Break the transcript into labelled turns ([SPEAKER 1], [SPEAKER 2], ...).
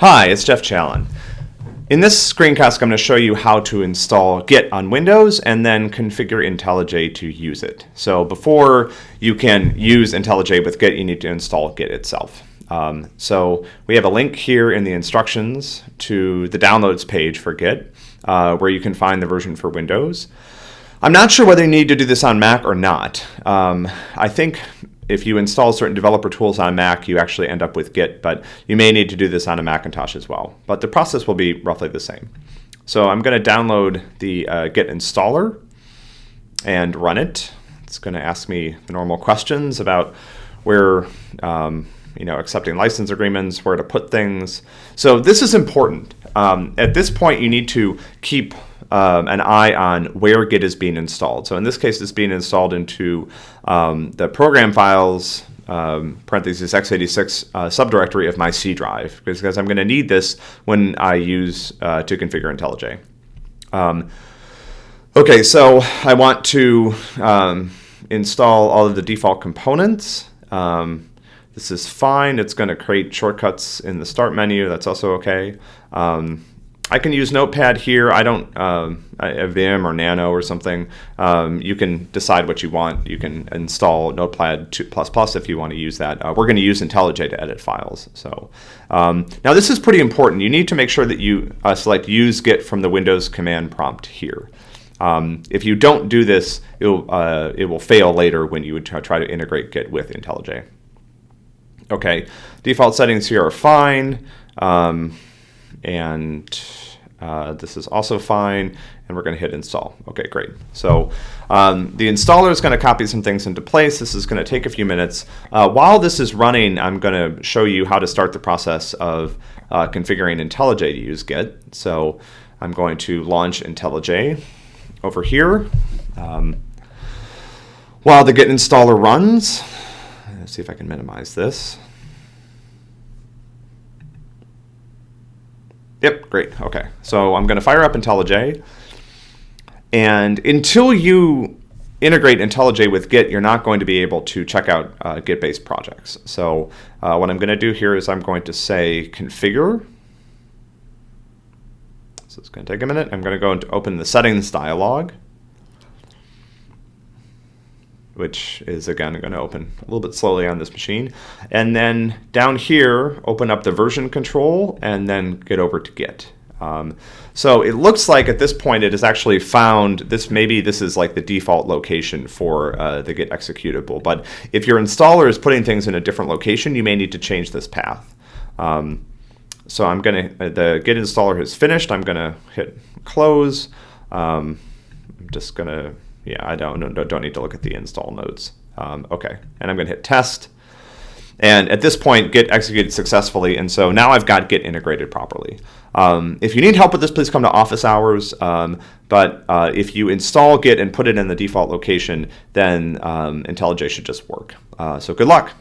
[SPEAKER 1] Hi, it's Jeff Challen. In this screencast, I'm going to show you how to install Git on Windows and then configure IntelliJ to use it. So before you can use IntelliJ with Git, you need to install Git itself. Um, so we have a link here in the instructions to the downloads page for Git, uh, where you can find the version for Windows. I'm not sure whether you need to do this on Mac or not. Um, I think if you install certain developer tools on Mac, you actually end up with Git, but you may need to do this on a Macintosh as well. But the process will be roughly the same. So I'm going to download the uh, Git installer and run it. It's going to ask me the normal questions about where, um, you know, accepting license agreements, where to put things. So this is important. Um, at this point, you need to keep um, an eye on where Git is being installed. So in this case, it's being installed into um, the program files um, parentheses x86 uh, subdirectory of my C drive because I'm going to need this when I use uh, to configure IntelliJ. Um, okay, so I want to um, install all of the default components. Um, this is fine. It's going to create shortcuts in the start menu. That's also okay. I can use Notepad here. I don't, um, Vim or Nano or something. Um, you can decide what you want. You can install Notepad if you want to use that. Uh, we're going to use IntelliJ to edit files. So um, now this is pretty important. You need to make sure that you uh, select Use Git from the Windows command prompt here. Um, if you don't do this, uh, it will fail later when you would try to integrate Git with IntelliJ. Okay, default settings here are fine. Um, and uh, this is also fine, and we're going to hit install. Okay, great. So um, the installer is going to copy some things into place. This is going to take a few minutes. Uh, while this is running, I'm going to show you how to start the process of uh, configuring IntelliJ to use Git. So I'm going to launch IntelliJ over here. Um, while the Git installer runs, let's see if I can minimize this. Yep, great. Okay, so I'm going to fire up IntelliJ. And until you integrate IntelliJ with Git, you're not going to be able to check out uh, Git-based projects. So uh, what I'm going to do here is I'm going to say configure. So it's going to take a minute. I'm going to go and open the settings dialog which is again going to open a little bit slowly on this machine. And then down here, open up the version control and then get over to Git. Um, so it looks like at this point it has actually found this, maybe this is like the default location for uh, the Git executable. But if your installer is putting things in a different location, you may need to change this path. Um, so I'm going to, the Git installer has finished. I'm going to hit close. Um, I'm just going to yeah, I don't, don't, need to look at the install nodes. Um, okay, and I'm going to hit test. And at this point, Git executed successfully, and so now I've got Git integrated properly. Um, if you need help with this, please come to office hours. Um, but uh, if you install Git and put it in the default location, then um, IntelliJ should just work. Uh, so good luck.